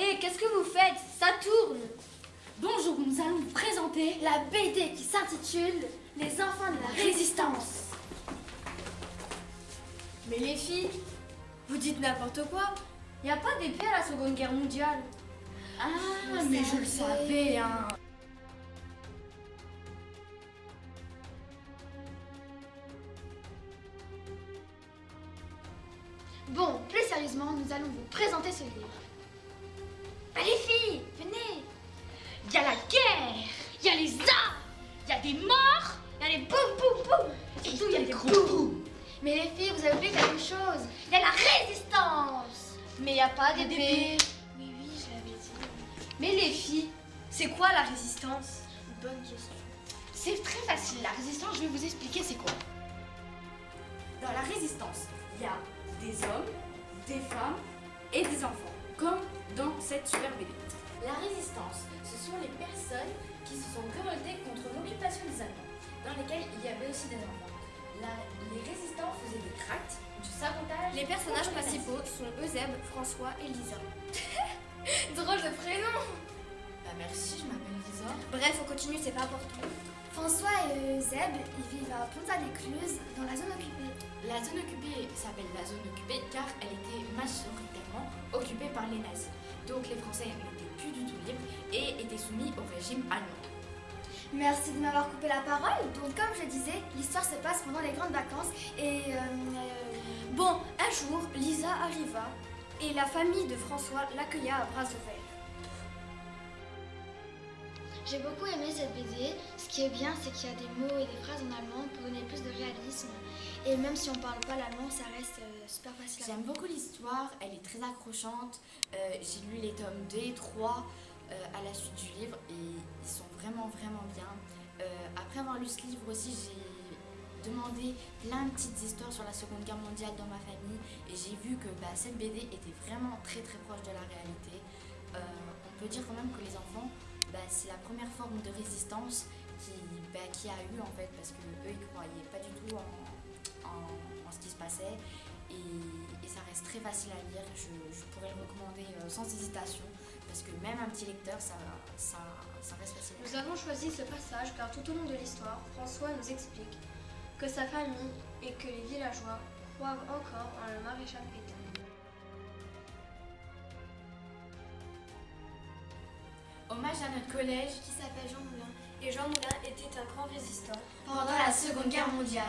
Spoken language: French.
Et qu'est-ce que vous faites? Ça tourne Bonjour, nous allons vous présenter La BD qui s'intitule Les enfants de la résistance. Mais les filles, vous dites n'importe quoi. Il n'y a pas d'épée à la Seconde Guerre mondiale. Ah, Vous mais je le savais, hein. Bon, plus sérieusement, nous allons vous présenter ce livre. Les filles, venez Il y a la guerre, il y a les armes, il y a des morts, Il y a les boum boum boum et Surtout, il y a des boum. boum. Mais les filles, vous avez oublié quelque chose. Il y a la résistance Mais il n'y a pas d'épée. Oui, oui, je l'avais dit. Mais les filles, c'est quoi la résistance? Bonne question. C'est très facile, la résistance, je vais vous expliquer c'est quoi. Dans la résistance, il y a des hommes, des femmes et des enfants, comme dans cette super BD. La résistance, ce sont les personnes qui se sont révoltées contre l'occupation des Allemands, dans lesquelles il y avait aussi des enfants. La- les résistants faisaient des tracts, du sabotage. Les personnages principaux sont Eusèbe, François et Lisa. Drôle de prénom Bah merci, je m'appelle Lisa. Bref, on continue, c'est pas important. François et Zeb, ils vivent à Ponta-les-Cluses, dans la zone occupée. La zone occupée s'appelle la zone occupée car elle était majoritairement occupée par les nazis. Donc les Français n'étaient plus du tout libres et étaient soumis au régime allemand. Merci de m'avoir coupé la parole. Donc, comme je disais, l'histoire se passe pendant les grandes vacances et. euh, euh, Bon, un jour, Lisa arriva et la famille de François l'accueilla à bras ouverts. J'ai beaucoup aimé cette BD. Ce qui est bien, c'est qu'il y a des mots et des phrases en allemand pour donner plus de réalisme. Et même si on parle pas l'allemand, ça reste euh, super facile J'aime beaucoup l'histoire, elle est très accrochante. Euh, J'ai lu les tomes 2 et 3 euh, à la suite du livre et ils sont vraiment vraiment bien. Euh, après avoir lu ce livre aussi, j'ai demandé plein de petites histoires sur la Seconde Guerre mondiale dans ma famille et j'ai vu que bah, cette BD était vraiment très très proche de la réalité. On peut dire quand même que les enfants, bah, c'est la première forme de résistance qui, bah, qui a eu en fait parce que eux ils croyaient pas du tout en, en- en ce qui se passait et, et ça reste très facile à lire. Je, je pourrais le recommander euh, sans hésitation parce que même un petit lecteur ça, ça, ça reste facile. Nous avons choisi ce passage car tout au long de l'histoire, François nous explique que sa famille et que les villageois croient encore en le maréchal Pétain. Hommage à notre collège Qui s'appelle Jean Moulin. Et Jean Moulin était un grand résistant. pendant la Seconde Guerre mondiale.